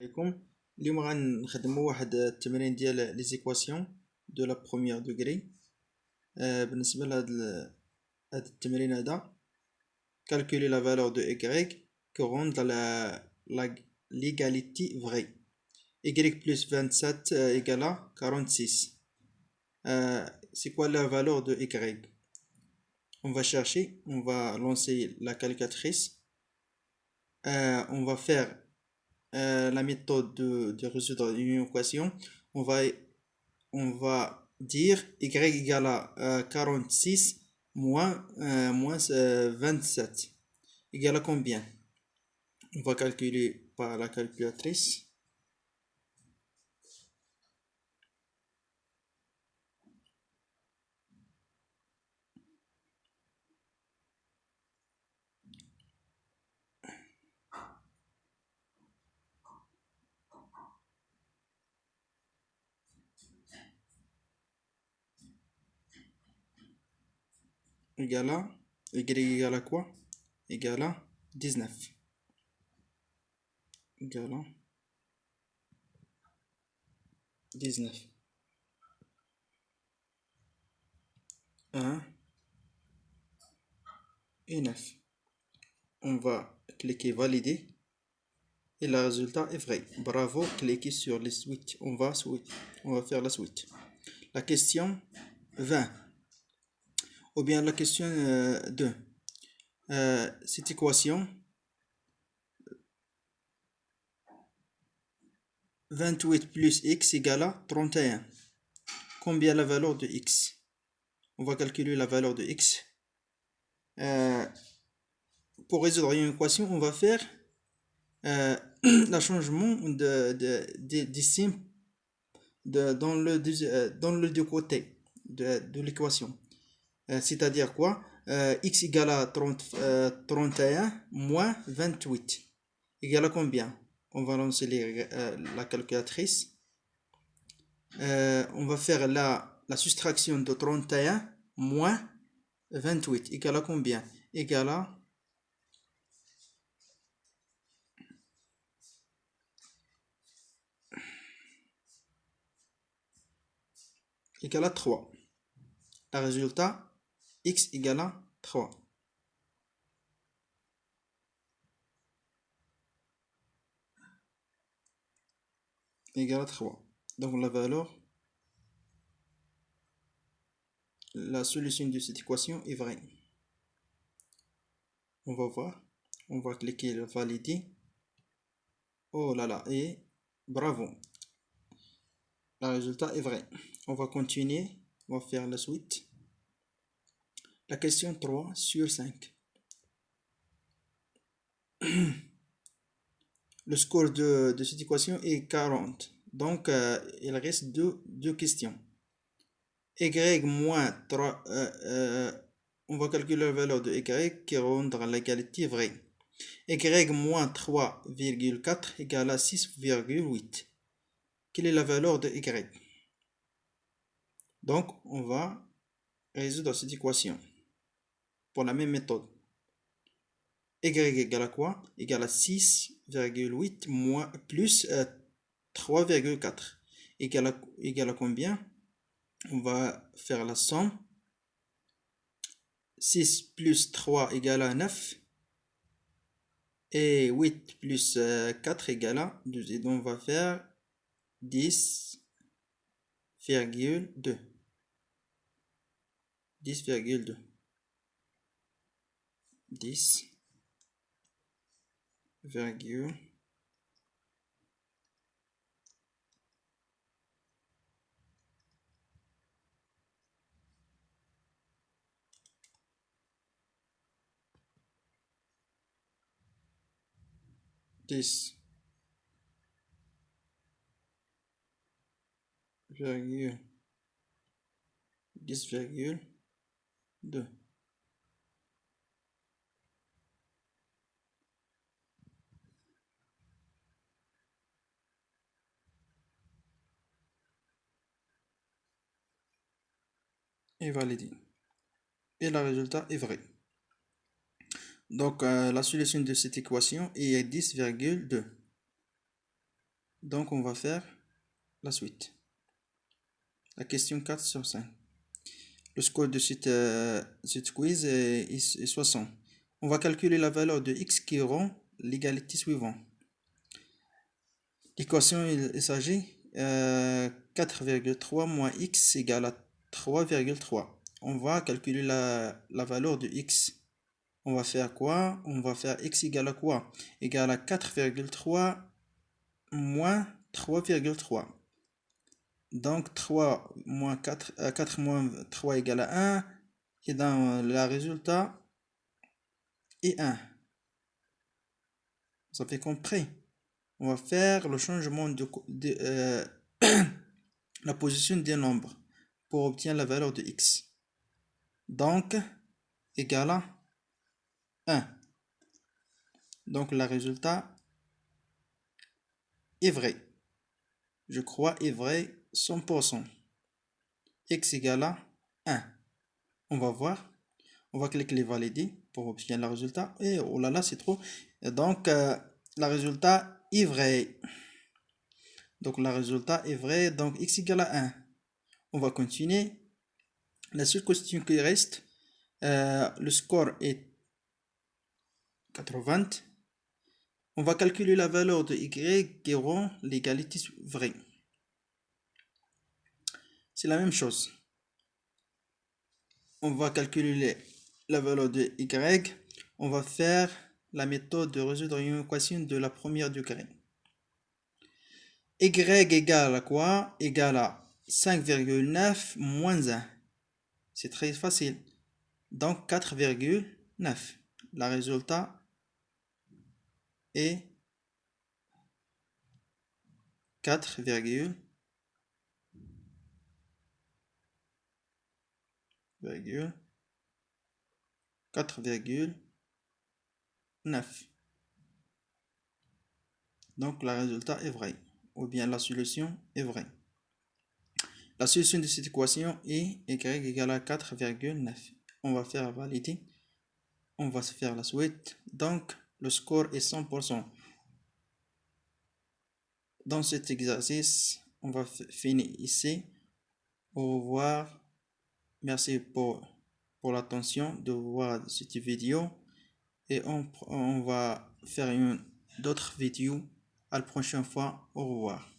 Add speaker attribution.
Speaker 1: عليكم اليوم غنخدمو واحد التمرين ديال لي زيكواسيون دو لا بروميير دوغري آه بالنسبة لهاد هاد التمرين هذا calculer la valeur de y que rend la, la l'égalité vraie y plus 27 égale à 46 euh, c'est quoi la valeur de y on va chercher on va lancer la calculatrice euh, on va faire euh, la méthode de, résoudre une équation, on va, on va dire y égale à 46 euh, moins, euh, moins 27 égale à combien? On va calculer par la calculatrice. Égale à y égale à quoi? Égale à 19 égale à 19 1 et 9 on va cliquer valider et le résultat est vrai. Bravo cliquez sur les suites on va on va faire la suite la question 20 ou bien la question 2. Euh, euh, cette équation 28 plus x égale à 31. Combien la valeur de x? On va calculer la valeur de x. Euh, pour résoudre une équation, on va faire le changement de, de, de, dans, le, dans le deux côtés de l'équation. Euh, c'est-à-dire quoi? Euh, x égale à 30, 31 euh, moins 28 égale à combien? On va lancer la calculatrice. on va faire la, soustraction de 31 moins 28 égale à combien? À égale à 3. Le résultat x égale à 3. égale à 3. Donc la valeur, la solution de cette équation est vraie. On va voir, on va cliquer valider. Oh là là, et bravo. Le résultat est vrai. On va continuer, on va faire la suite. La question 3 sur 5. Le score de, cette équation est 40. Donc, euh, il reste deux, questions. Y moins 3, euh, euh, on va calculer la valeur de Y qui rendre l'égalité vraie. Y moins 3,4 égale à 6,8. Quelle est la valeur de Y? Donc, on va résoudre cette équation la même méthode. Y égale à quoi? Égale à 6,8 moins plus 3,4. Euh, égale à, combien? On va faire la somme. 6 plus 3 égale à 9. Et 8 plus 4 euh, égale à 12. Et donc on va faire 10,2. 10,2 10 virgule dix virgule 10 virgule et. Et le résultat est vrai. Donc, euh, la solution de cette équation est 10,2. Donc, on va faire la suite. La question 4 sur 5. Le score de cette, euh, quiz est, 60. On va calculer la valeur de x qui rend l'égalité suivante. L'équation, il, s'agit euh, 4,3 moins x égale à 3,3. On va calculer la, valeur de x. On va faire quoi? On va faire x égale à quoi? Égale à 4,3 moins 3,3. Donc 3 moins 4, 4 euh, moins 3 égale à 1. Et dans le résultat est 1. Vous avez compris On va faire le changement de, euh, la position des nombres pour obtenir la valeur de x. Donc, égale à 1. Donc, le résultat est vrai. Je crois est vrai 100%. x égale à 1. On va voir. On va cliquer les valider pour obtenir le résultat. Et oh là là, c'est trop. donc, euh, le résultat est vrai. Donc, le résultat est vrai. Donc, x égale à 1. On va continuer. La seule question qui reste, euh, le score est 80. On va calculer la valeur de y qui rend l'égalité vraie. C'est la même chose. On va calculer la valeur de y. On va faire la méthode de résoudre une équation de la première degré. y égale à quoi? Égale à 5,9 moins 1. C'est très facile. Donc 4,9. Le résultat est 4,9. 4,9. Donc le résultat est vrai, ou bien la solution est vraie. La solution de cette équation est y égale à 4,9. On va faire valider. On va se faire la suite. Donc le score est 100%. Dans cet exercice, on va finir ici. Au revoir. Merci pour, pour l'attention de voir cette vidéo et on, va faire une d'autres vidéos à la prochaine fois. Au revoir.